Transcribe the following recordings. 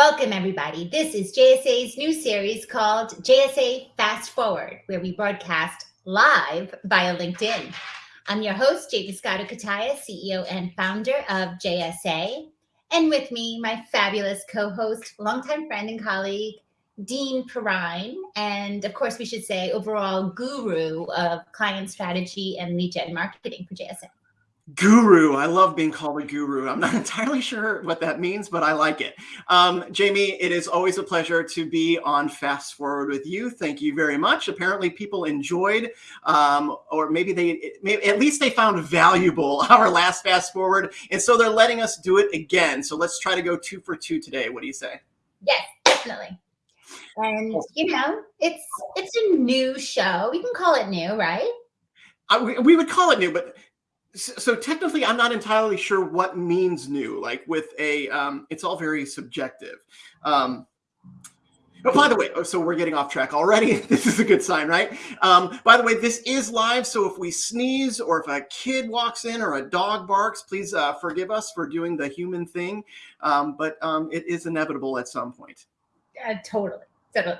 Welcome, everybody. This is JSA's new series called JSA Fast Forward, where we broadcast live via LinkedIn. I'm your host, Jaymie Scotto Cutaia, CEO and founder of JSA. And with me, my fabulous co host, longtime friend and colleague, Dean Perrine, and of course, we should say overall guru of client strategy and lead gen marketing for JSA. Guru. I love being called a guru. I'm not entirely sure what that means, but I like it. Um, Jamie, it is always a pleasure to be on Fast Forward with you. Thank you very much. Apparently, people enjoyed, um, or maybe they, maybe, at least they found valuable our last Fast Forward. And so they're letting us do it again. So let's try to go two for two today. What do you say? Yes, definitely. And you know, it's it's a new show. We can call it new, right? I, we, we would call it new, but so, technically i'm not entirely sure what means new like with a um it's all very subjective um Oh, by the way, oh, so we're getting off track already. This is a good sign, right? Um, by the way, this is live. So if we sneeze or if a kid walks in or a dog barks, please uh, forgive us for doing the human thing. Um, but um, it is inevitable at some point. Totally. Totally.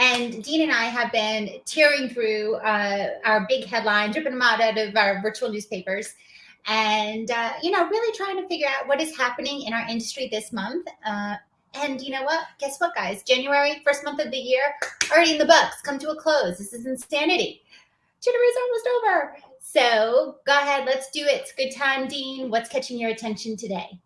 And Dean and I have been tearing through uh, our big headlines, ripping them out, out of our virtual newspapers, and uh, you know, really trying to figure out what is happening in our industry this month. Uh, and you know what? Guess what, guys? January, first month of the year, already in the books, come to a close. This is insanity. January's almost over. So go ahead, let's do it. It's good time, Dean. What's catching your attention today?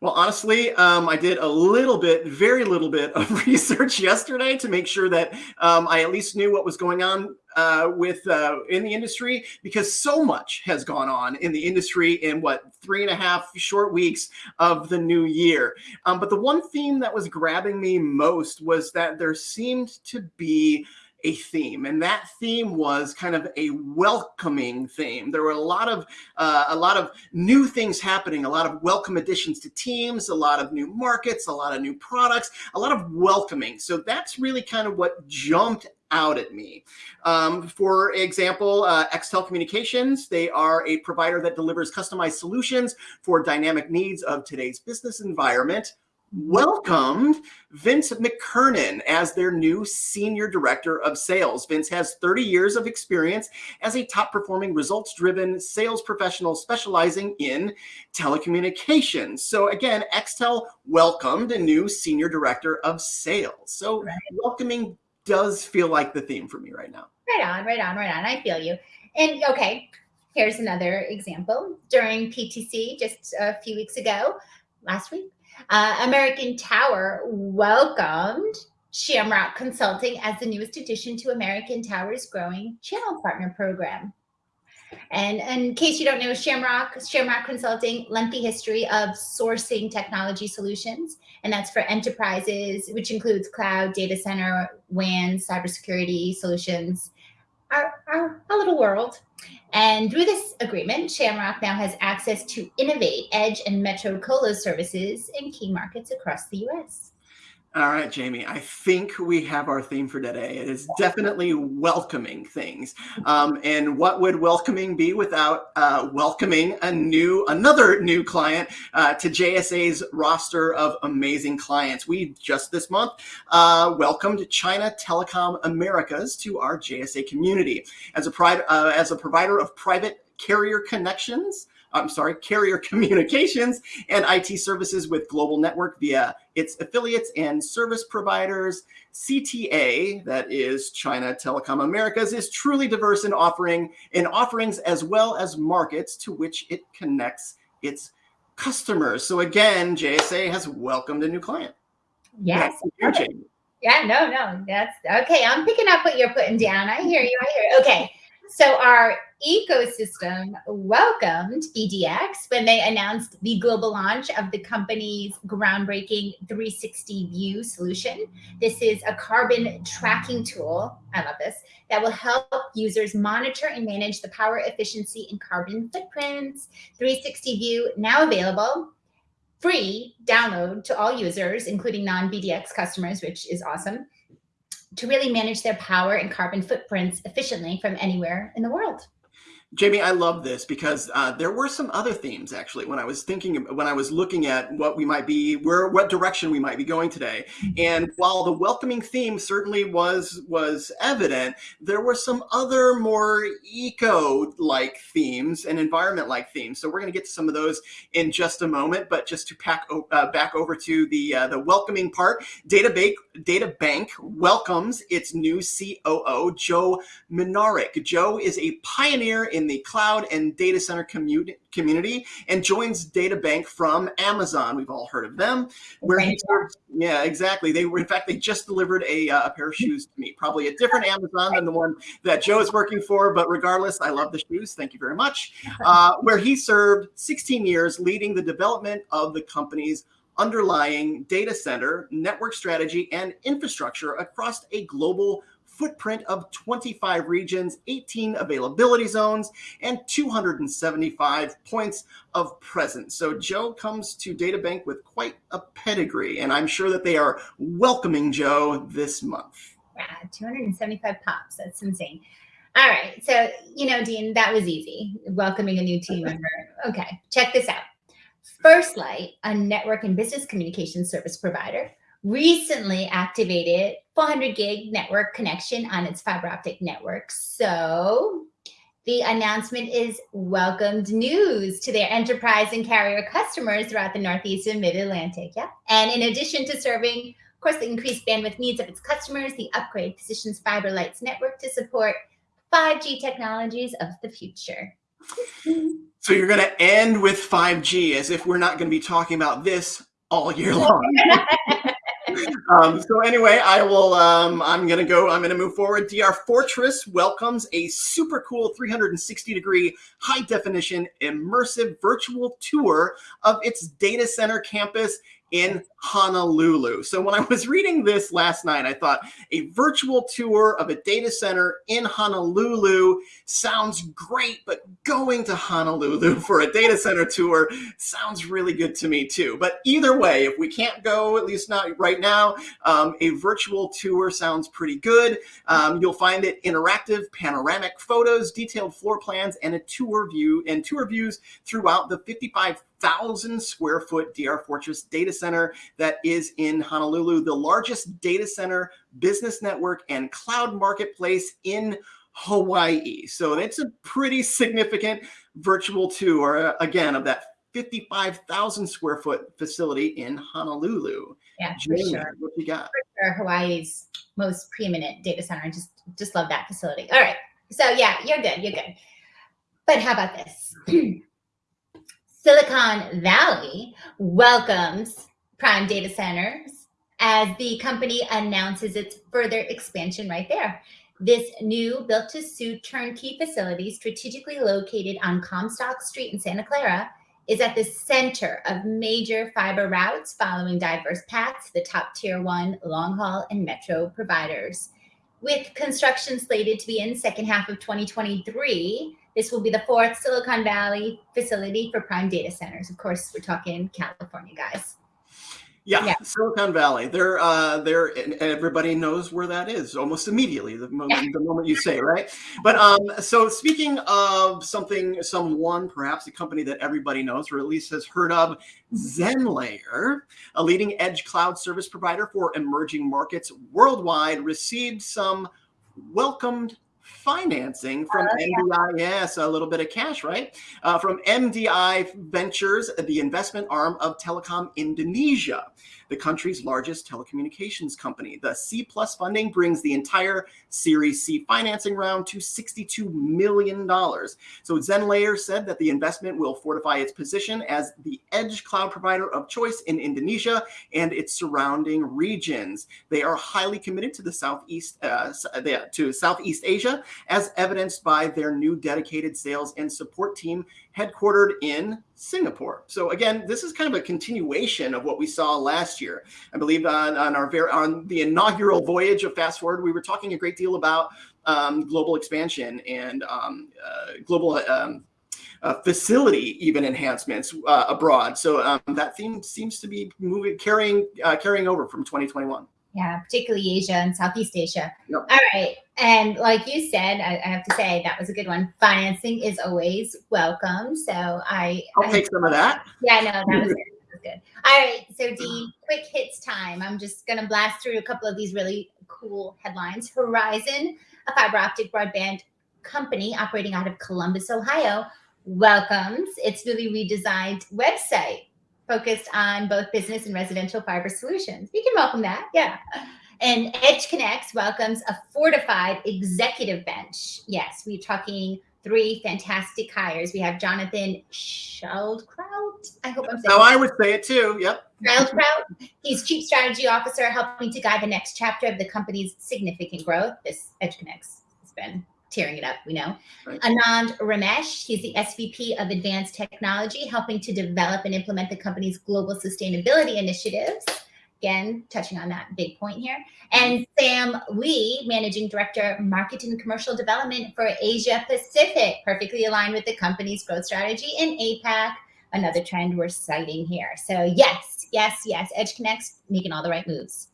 Well, honestly, um, I did a little bit, very little bit of research yesterday to make sure that um, I at least knew what was going on uh, with uh, in the industry because so much has gone on in the industry in what three and a half short weeks of the new year. Um, but the one theme that was grabbing me most was that there seemed to be a theme, and that theme was kind of a welcoming theme. There were a lot of uh, a lot of new things happening, a lot of welcome additions to teams, a lot of new markets, a lot of new products, a lot of welcoming. So that's really kind of what jumped out at me. Um, for example, uh, Extel Communications, they are a provider that delivers customized solutions for dynamic needs of today's business environment welcomed Vince McKernan as their new Senior Director of Sales. Vince has 30 years of experience as a top performing, results driven sales professional specializing in telecommunications. So, again, Extel welcomed a new Senior Director of Sales. So, right. welcoming does feel like the theme for me right now. Right on, right on, right on. I feel you. And okay, here's another example. During PTC just a few weeks ago, last week, uh, American Tower welcomed Shamrock Consulting as the newest addition to American Tower's growing channel partner program. And, and in case you don't know, Shamrock, Shamrock Consulting, lengthy history of sourcing technology solutions, and that's for enterprises, which includes cloud, data center, WAN, cybersecurity solutions, our, our, our little world. And through this agreement, Shamrock now has access to Innovate, Edge, and Metro Colo services in key markets across the US. All right, Jamie, I think we have our theme for today. It is definitely welcoming things. Um, and what would welcoming be without uh, welcoming a new, another new client uh, to JSA's roster of amazing clients? We just this month uh, welcomed China Telecom Americas to our JSA community. As a, uh, as a provider of private carrier connections, I'm sorry, carrier communications and IT services with global network via its affiliates and service providers. CTA, that is China Telecom Americas, is truly diverse in offering in offerings as well as markets to which it connects its customers. So again, JSA has welcomed a new client. Yes. Yeah, no, no, that's okay. I'm picking up what you're putting down. I hear you. I hear you. Okay. So our ecosystem welcomed BDX when they announced the global launch of the company's groundbreaking 360 view solution. This is a carbon tracking tool, I love this, that will help users monitor and manage the power efficiency and carbon footprints. 360 view now available free download to all users, including non-BDX customers, which is awesome to really manage their power and carbon footprints efficiently from anywhere in the world. Jamie, I love this because uh, there were some other themes actually when I was thinking when I was looking at what we might be where what direction we might be going today. And while the welcoming theme certainly was was evident, there were some other more eco-like themes and environment-like themes. So we're going to get to some of those in just a moment. But just to pack uh, back over to the uh, the welcoming part, Data Bank Data Bank welcomes its new COO Joe Minarik. Joe is a pioneer in the cloud and data center community community and joins DataBank from Amazon. We've all heard of them. Where he serves, yeah, exactly. They were, in fact, they just delivered a, uh, a pair of shoes to me, probably a different Amazon than the one that Joe is working for. But regardless, I love the shoes. Thank you very much. Uh, where he served 16 years leading the development of the company's underlying data center, network strategy, and infrastructure across a global footprint of 25 regions, 18 availability zones, and 275 points of presence. So Joe comes to DataBank with quite a pedigree, and I'm sure that they are welcoming Joe this month. Wow, 275 pops. That's insane. All right. So, you know, Dean, that was easy. Welcoming a new team member. Okay, check this out. First Light, a network and business communication service provider, recently activated 400 gig network connection on its fiber optic network. So the announcement is welcomed news to their enterprise and carrier customers throughout the Northeast and Mid-Atlantic. Yeah. And in addition to serving, of course, the increased bandwidth needs of its customers, the upgrade positions FiberLight's network to support 5G technologies of the future. Mm-hmm. So you're going to end with 5G as if we're not going to be talking about this all year long. um, so anyway, I will, um, I'm going to go, I'm going to move forward. DR Fortress welcomes a super cool 360 degree high definition immersive virtual tour of its data center campus in Honolulu. So when I was reading this last night, I thought a virtual tour of a data center in Honolulu sounds great, but going to Honolulu for a data center tour sounds really good to me too. But either way, if we can't go, at least not right now, um, a virtual tour sounds pretty good. Um, you'll find it interactive, panoramic photos, detailed floor plans, and a tour view and tour views throughout the 55,000 square foot DR Fortress data center that is in Honolulu, the largest data center, business network, and cloud marketplace in Hawaii. So it's a pretty significant virtual tour, uh, again, of that 55,000 square foot facility in Honolulu. Yeah, for sure. What you got? For sure, Hawaii's most preeminent data center. I just just love that facility. All right. So yeah, you're good. You're good. But how about this? Silicon Valley welcomes Prime Data Centers as the company announces its further expansion right there. This new built to suit turnkey facility, strategically located on Comstock Street in Santa Clara, is at the center of major fiber routes following diverse paths to the top tier one long haul and metro providers. With construction slated to be in second half of 2023, this will be the fourth Silicon Valley facility for prime data centers. Of course, we're talking California, guys. Yeah, yeah, Silicon Valley. They're uh, they're and everybody knows where that is almost immediately the moment yeah. the moment you say right. But um, so speaking of something, someone perhaps a company that everybody knows or at least has heard of, ZenLayer, a leading edge cloud service provider for emerging markets worldwide, received some welcomed financing from uh, MDI. Yeah. Yes, a little bit of cash, right? Uh, from MDI Ventures, the investment arm of Telkom Indonesia the country's largest telecommunications company. The C plus funding brings the entire Series C financing round to $62 million. So ZenLayer said that the investment will fortify its position as the edge cloud provider of choice in Indonesia and its surrounding regions. They are highly committed to the Southeast uh, to Southeast Asia, as evidenced by their new dedicated sales and support team headquartered in Singapore. So again, this is kind of a continuation of what we saw last year. I believe on, on our very on the inaugural voyage of Fast Forward, we were talking a great deal about um, global expansion and um, uh, global um, uh, facility even enhancements uh, abroad. So um, that theme seems to be moving, carrying, uh, carrying over from 2021. Yeah, particularly Asia and Southeast Asia. Yep. All right. And like you said, I, I, have to say that was a good one. Financing is always welcome. So I I'll I, take some of that. Yeah, no, that was good. That was good. All right. So Dean, quick hits time. I'm just gonna blast through a couple of these really cool headlines. Horizon, a fiber optic broadband company operating out of Columbus, Ohio, welcomes its newly redesigned website focused on both business and residential fiber solutions. We can welcome that, yeah. And EdgeConneX welcomes a fortified executive bench. Yes, we're talking three fantastic hires. We have Jonathan Schildkraut. I hope I'm saying. Oh, I would say it too. Yep. Schildkraut. He's chief strategy officer, helping to guide the next chapter of the company's significant growth. This EdgeConneX has been tearing it up, we know. Right. Anand Ramesh, he's the SVP of Advanced Technology, helping to develop and implement the company's global sustainability initiatives. Again, touching on that big point here. And Sam Lee, Managing Director, Marketing and Commercial Development for Asia Pacific, perfectly aligned with the company's growth strategy in APAC, another trend we're citing here. So yes, yes, yes, EdgeConneX making all the right moves.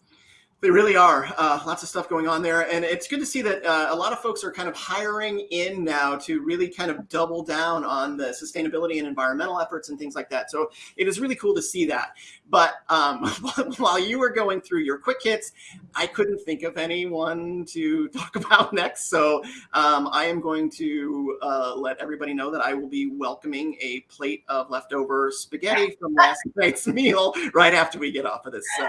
They really are. Uh, lots of stuff going on there. And it's good to see that uh, a lot of folks are kind of hiring in now to really kind of double down on the sustainability and environmental efforts and things like that. So it is really cool to see that. But um, while you were going through your quick hits, I couldn't think of anyone to talk about next. So um, I am going to uh, let everybody know that I will be welcoming a plate of leftover spaghetti from last night's meal right after we get off of this. Uh,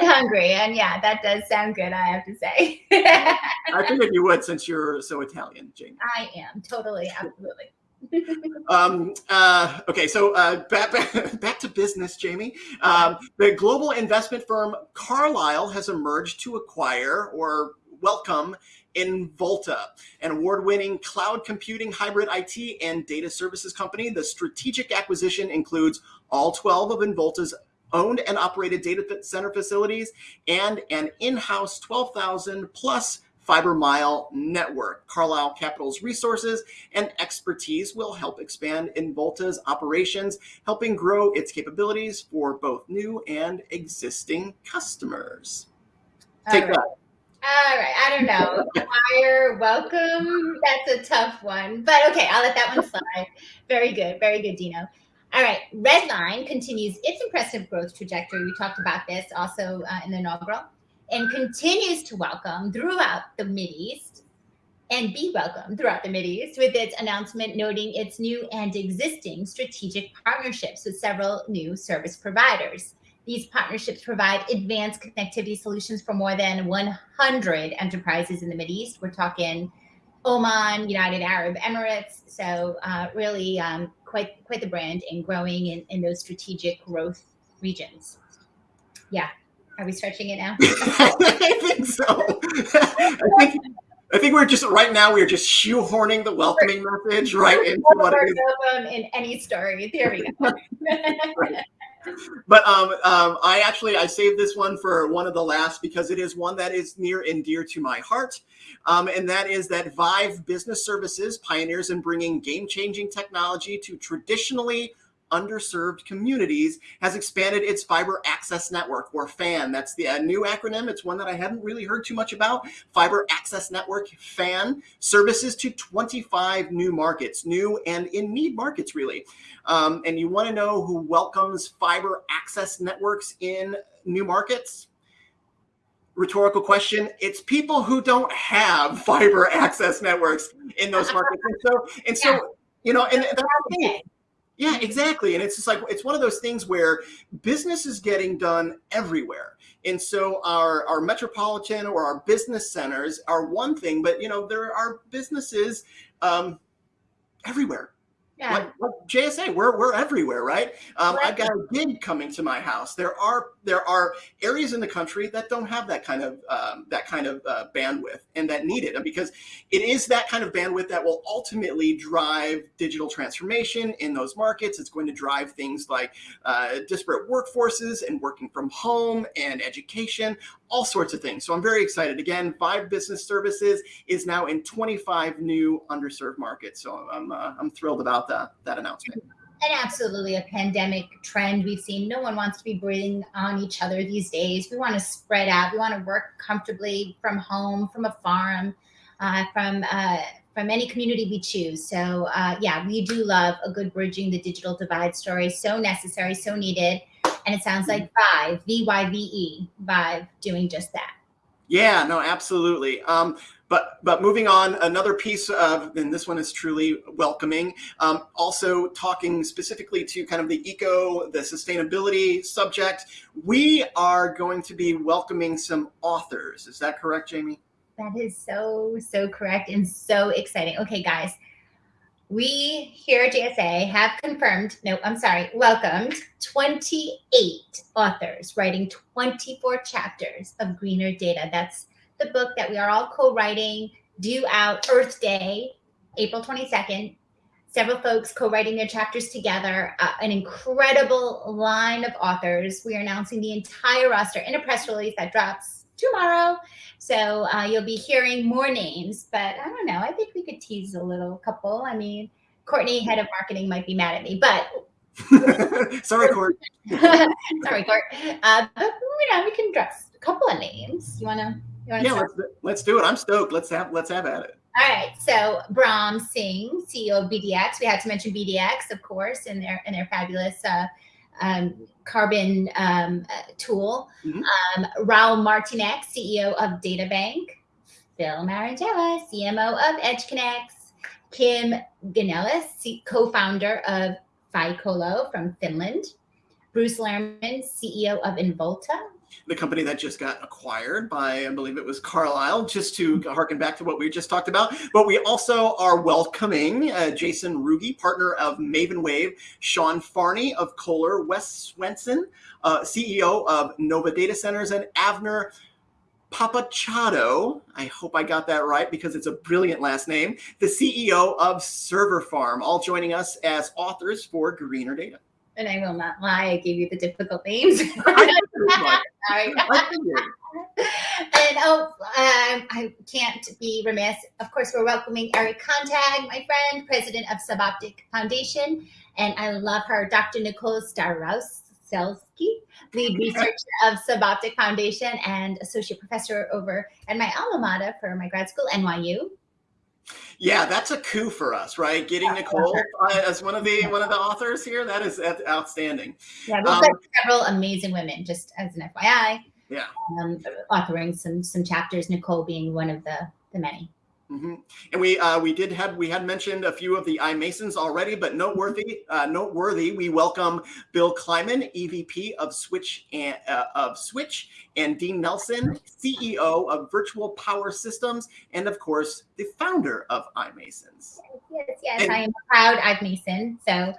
getting hungry. And yeah, that does sound good, I have to say. I figured you would since you're so Italian, Jane. I am totally, absolutely. um, uh, okay, so uh, back, back, back to business, Jamie. Um, the global investment firm Carlyle has emerged to acquire or welcome Involta, an award-winning cloud computing, hybrid IT, and data services company. The strategic acquisition includes all 12 of Involta's owned and operated data center facilities, and an in-house 12,000 plus fiber mile network. Carlyle Capital's resources and expertise will help expand Involta's operations, helping grow its capabilities for both new and existing customers. Take that. All right, I don't know. Fire, welcome. That's a tough one, but okay, I'll let that one slide. Very good, very good, Dino. All right, Redline continues its impressive growth trajectory. We talked about this also uh, in the inaugural and continues to welcome throughout the Mideast and be welcomed throughout the Mideast with its announcement noting its new and existing strategic partnerships with several new service providers. These partnerships provide advanced connectivity solutions for more than 100 enterprises in the Mideast. We're talking Oman, United Arab Emirates. So uh, really um, quite quite the brand and growing in, in those strategic growth regions. Yeah. Are we stretching it now? I think so. I think I think we're just right now we're just shoehorning the welcoming message right into what it is. in any story. There we go. right but um, um, I actually I saved this one for one of the last because it is one that is near and dear to my heart, um, and that is that Vyve Business Services pioneers in bringing game-changing technology to traditionally underserved communities has expanded its fiber access network or FAN. That's the uh, new acronym. It's one that I haven't really heard too much about. Fiber Access Network FAN services to 25 new markets, new and in need markets really. Um, and you want to know who welcomes fiber access networks in new markets? rhetorical question. It's people who don't have fiber access networks in those markets. And so, and so, yeah. you know, and that's the thing. Yeah, exactly. And it's just like it's one of those things where business is getting done everywhere. And so our our metropolitan or our business centers are one thing, but you know, there are businesses um, everywhere. Yeah. Like, like, JSA, we're, we're everywhere, right? Um, right? I've got a gig coming to my house. There are there are areas in the country that don't have that kind of um, that kind of uh, bandwidth and that need it because it is that kind of bandwidth that will ultimately drive digital transformation in those markets. It's going to drive things like uh, disparate workforces and working from home and education, all sorts of things. So I'm very excited. Again, Vyve Business Services is now in 25 new underserved markets. So I'm, uh, I'm thrilled about that, that announcement. and absolutely a pandemic trend we've seen. No one wants to be breathing on each other these days. We want to spread out. We want to work comfortably from home, from a farm, uh, from uh, from any community we choose. So uh, yeah, we do love a good bridging the digital divide story. So necessary, so needed. And it sounds like Vyve, V-Y-V-E, Vyve doing just that. Yeah, no, absolutely. Um, but but moving on, another piece of, and this one is truly welcoming. Um, also talking specifically to kind of the eco, the sustainability subject. We are going to be welcoming some authors. Is that correct, Jamie? That is so so correct and so exciting. Okay, guys, we here at JSA have confirmed, no, I'm sorry, welcomed 28 authors writing 24 chapters of Greener Data. That's the book that we are all co-writing, due out Earth Day, April 22nd. Several folks co-writing their chapters together, uh, an incredible line of authors. We are announcing the entire roster in a press release that drops tomorrow. So uh, you'll be hearing more names, but I don't know. I think we could tease a little couple. I mean, Courtney, head of marketing, might be mad at me, but sorry, Court. sorry, Court. Uh, but you know, we can dress a couple of names. You wanna? You wanna yeah, let's, let's do it. I'm stoked. Let's have let's have at it. All right. So Braham Singh, CEO of BDX. We had to mention BDX, of course, and their and their fabulous uh, um, carbon um, uh, tool. Mm-hmm. Um, Raul Martynek, CEO of DataBank. Phil Marangella, CMO of EdgeConneX. Kim Ganelis, co-founder of Ficolo from Finland. Bruce Lehrman, CEO of Involta the company that just got acquired by, I believe it was Carlyle, just to harken back to what we just talked about. But we also are welcoming uh, Jason Ruge, partner of Maven Wave, Sean Farney of Kohler, Wes Swenson, uh, CEO of Novva Data Centers, and Avner Papouchado, I hope I got that right because it's a brilliant last name, the CEO of Server Farm, all joining us as authors for Greener Data and I will not lie, I gave you the difficult names. and oh, um, I can't be remiss. Of course, we're welcoming Eric Contag, my friend, president of Suboptic Foundation, and I love her, Dr. Nicole Starosielski, lead researcher of Suboptic Foundation and associate professor over at my alma mater for my grad school, NYU. Yeah, that's a coup for us, right? Getting Nicole uh, as one of the one of the authors here, that is outstanding. Yeah, we've um, got several amazing women, just as an FYI. Yeah, um, authoring some some chapters. Nicole being one of the the many. Mm-hmm. And we uh, we did have we had mentioned a few of the iMasons already, but noteworthy uh, noteworthy we welcome Bill Kleyman, EVP of Switch and uh, of Switch, and Dean Nelson, CEO of Virtual Power Systems, and of course the founder of iMasons. Yes, yes, yes. And, I am proud iMason. So,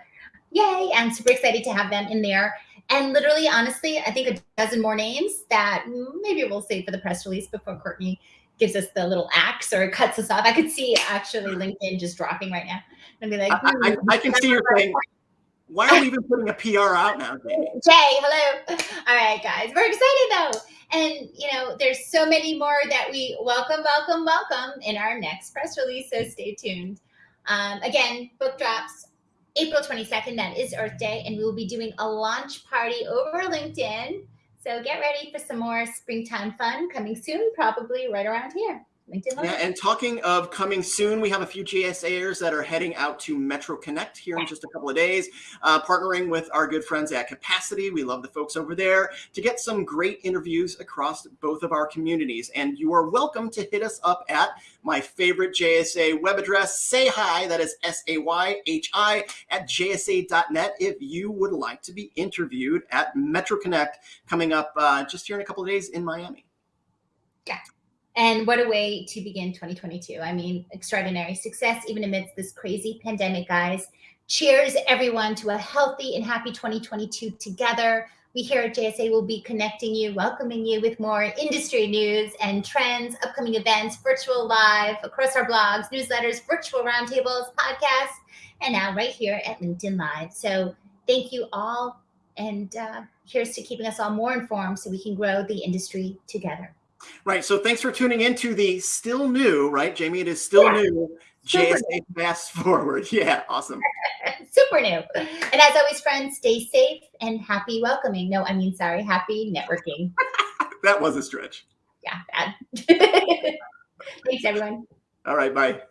yay! And super excited to have them in there. And literally, honestly, I think a dozen more names that maybe we'll save for the press release before Courtney gives us the little axe or cuts us off. I could see actually LinkedIn just dropping right now and be like, I, I, I can see your saying, why are we even putting a PR out now, Jamie? Jay, hello. All right, guys, we're excited though. And, you know, there's so many more that we welcome, welcome, welcome in our next press release. So stay tuned. Um, again, book drops April 22nd. That is Earth Day. And we will be doing a launch party over LinkedIn so get ready for some more springtime fun coming soon, probably right around here. LinkedIn Yeah, and talking of coming soon, we have a few JSAers that are heading out to Metro Connect here in just a couple of days, uh, partnering with our good friends at Capacity. We love the folks over there to get some great interviews across both of our communities. And you are welcome to hit us up at my favorite JSA web address, say hi, that is S A Y H I, at jsa.net if you would like to be interviewed at Metro Connect coming up uh, just here in a couple of days in Miami. Yeah. And what a way to begin 2022. I mean, extraordinary success, even amidst this crazy pandemic, guys. Cheers, everyone, to a healthy and happy 2022 together. We here at JSA will be connecting you, welcoming you with more industry news and trends, upcoming events, virtual live, across our blogs, newsletters, virtual roundtables, podcasts, and now right here at LinkedIn Live. So thank you all. And uh, here's to keeping us all more informed so we can grow the industry together. Right. So thanks for tuning in to the still new, right, Jamie? It is still yeah. new Super JSA fast forward. Yeah, awesome. Super new. And as always, friends, stay safe and happy welcoming. No, I mean, sorry, happy networking. that was a stretch. Yeah, bad. Thanks, everyone. All right, bye.